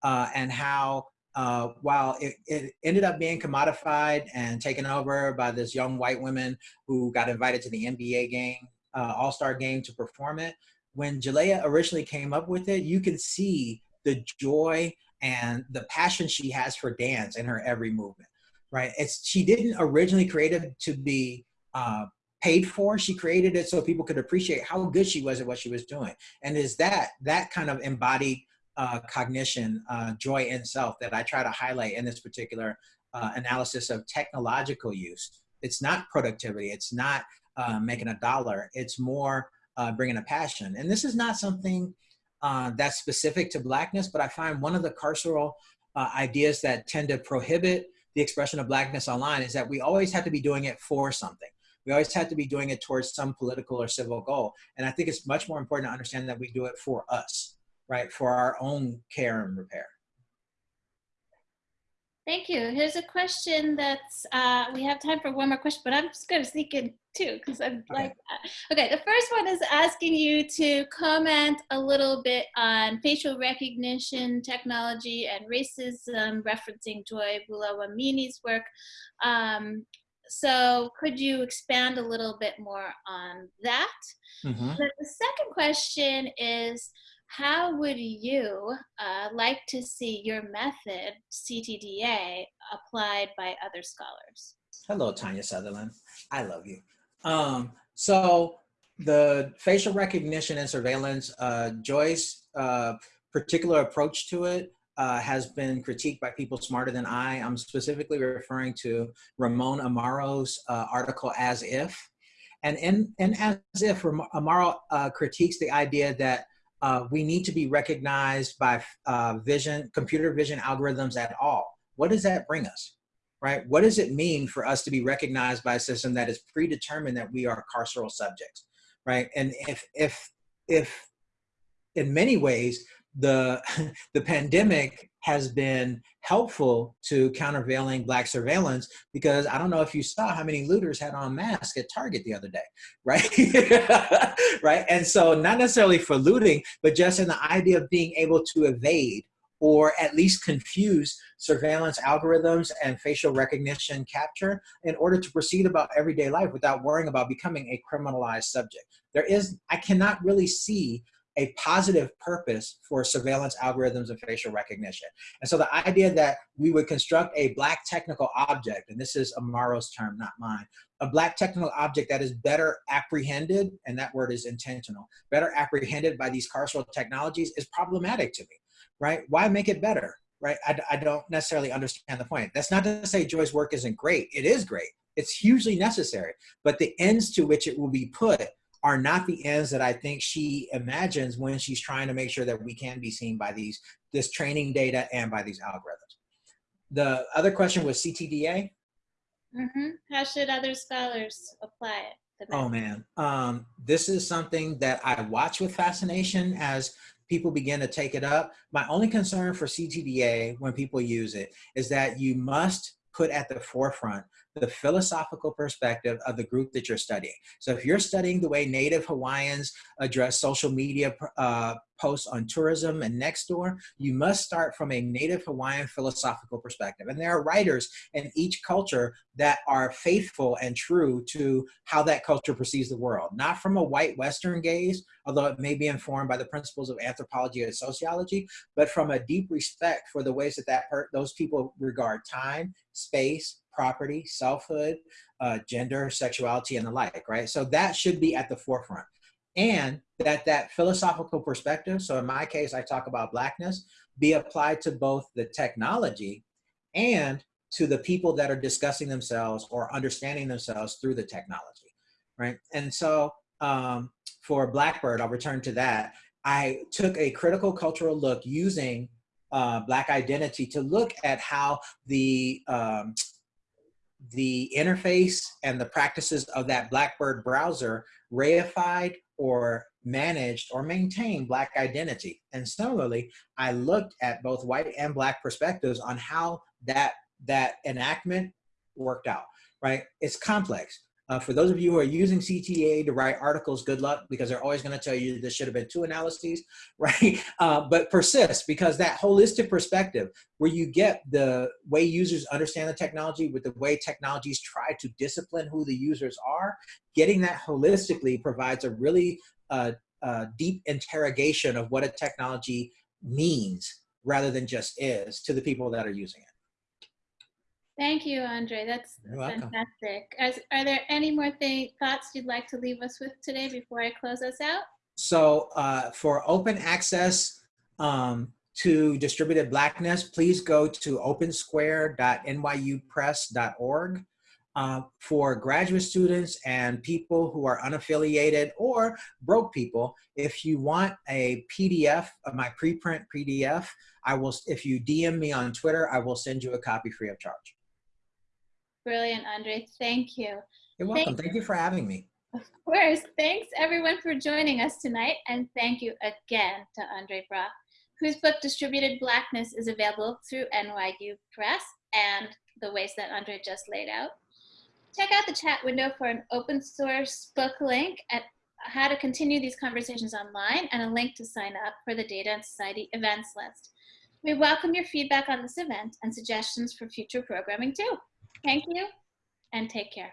uh, and how uh, while it, it, ended up being commodified and taken over by this young white woman who got invited to the NBA game, uh, All-Star game to perform it, when Jalea originally came up with it, you can see the joy and the passion she has for dance in her every movement, right? It's She didn't originally create it to be uh, paid for. She created it so people could appreciate how good she was at what she was doing. And is that, that kind of embodied uh, cognition, uh, joy in self that I try to highlight in this particular uh, analysis of technological use. It's not productivity. It's not uh, making a dollar. It's more uh, bringing a passion. And this is not something uh, that's specific to blackness, but I find one of the carceral ideas that tend to prohibit the expression of blackness online is that we always have to be doing it for something. We always have to be doing it towards some political or civil goal. And I think it's much more important to understand that we do it for us right, for our own care and repair. Thank you. Here's a question that's, uh, we have time for one more question, but I'm just going to sneak in two because I'm okay. like that. Okay, the first one is asking you to comment a little bit on facial recognition technology and racism, referencing Joy Buolamwini's work. Um, so could you expand a little bit more on that? Mm -hmm. The second question is, how would you uh, like to see your method, CTDA, applied by other scholars? Hello, Tonia Sutherland. I love you. Um, so the facial recognition and surveillance, uh, Joy's uh, particular approach to it uh, has been critiqued by people smarter than I. I'm specifically referring to Ramon Amaro's uh, article, As If. And in, in As If, Amaro uh, critiques the idea that uh, we need to be recognized by uh, vision, computer vision algorithms at all. What does that bring us, right? What does it mean for us to be recognized by a system that is predetermined that we are carceral subjects, right? And if, if, if in many ways, the, the pandemic has been helpful to countervailing black surveillance because I don't know if you saw how many looters had on masks at Target the other day, right? right? And so not necessarily for looting, but just in the idea of being able to evade or at least confuse surveillance algorithms and facial recognition capture in order to proceed about everyday life without worrying about becoming a criminalized subject. There is, I cannot really see a positive purpose for surveillance algorithms and facial recognition. And so the idea that we would construct a black technical object, and this is Amaro's term, not mine, a black technical object that is better apprehended, and that word is intentional, better apprehended by these carceral technologies is problematic to me, right? Why make it better, right? I, I don't necessarily understand the point. That's not to say Joy's work isn't great. It is great. It's hugely necessary, but the ends to which it will be put are not the ends that I think she imagines when she's trying to make sure that we can be seen by these this training data and by these algorithms. The other question was CTDA. Mm-hmm. How should other scholars apply it? Oh man, um, this is something that I watch with fascination as people begin to take it up. My only concern for CTDA when people use it is that you must put at the forefront the philosophical perspective of the group that you're studying. So if you're studying the way Native Hawaiians address social media uh, posts on tourism and next door, you must start from a Native Hawaiian philosophical perspective. And there are writers in each culture that are faithful and true to how that culture perceives the world, not from a white Western gaze, although it may be informed by the principles of anthropology and sociology, but from a deep respect for the ways that, that those people regard time, space, property, selfhood, uh, gender, sexuality, and the like, right? So that should be at the forefront. And that that philosophical perspective, so in my case, I talk about blackness, be applied to both the technology and to the people that are discussing themselves or understanding themselves through the technology, right? And so um, for Blackbird, I'll return to that. I took a critical cultural look using uh, Black identity to look at how the um, the interface and the practices of that Blackbird browser reified or managed or maintained Black identity. And similarly, I looked at both white and Black perspectives on how that, that enactment worked out, right? It's complex. Uh, for those of you who are using CTA to write articles, good luck because they're always going to tell you this should have been two analyses, right? Uh, but persist because that holistic perspective where you get the way users understand the technology with the way technologies try to discipline who the users are, getting that holistically provides a really uh, uh deep interrogation of what a technology means rather than just is to the people that are using it. Thank you, Andre. That's fantastic. As, are there any more th thoughts you'd like to leave us with today before I close us out? So uh, for open access um, to distributed blackness, please go to opensquare.nyupress.org. Uh, for graduate students and people who are unaffiliated or broke people, if you want a PDF of my preprint PDF, I will, if you DM me on Twitter, I will send you a copy free of charge. Brilliant, Andre. Thank you. You're welcome. Thank, thank you for having me. Of course. Thanks everyone for joining us tonight. And thank you again to Andre Brock, whose book Distributed Blackness is available through NYU Press and the ways that Andre just laid out. Check out the chat window for an open source book link at how to continue these conversations online and a link to sign up for the Data and Society events list. We welcome your feedback on this event and suggestions for future programming too. Thank you and take care.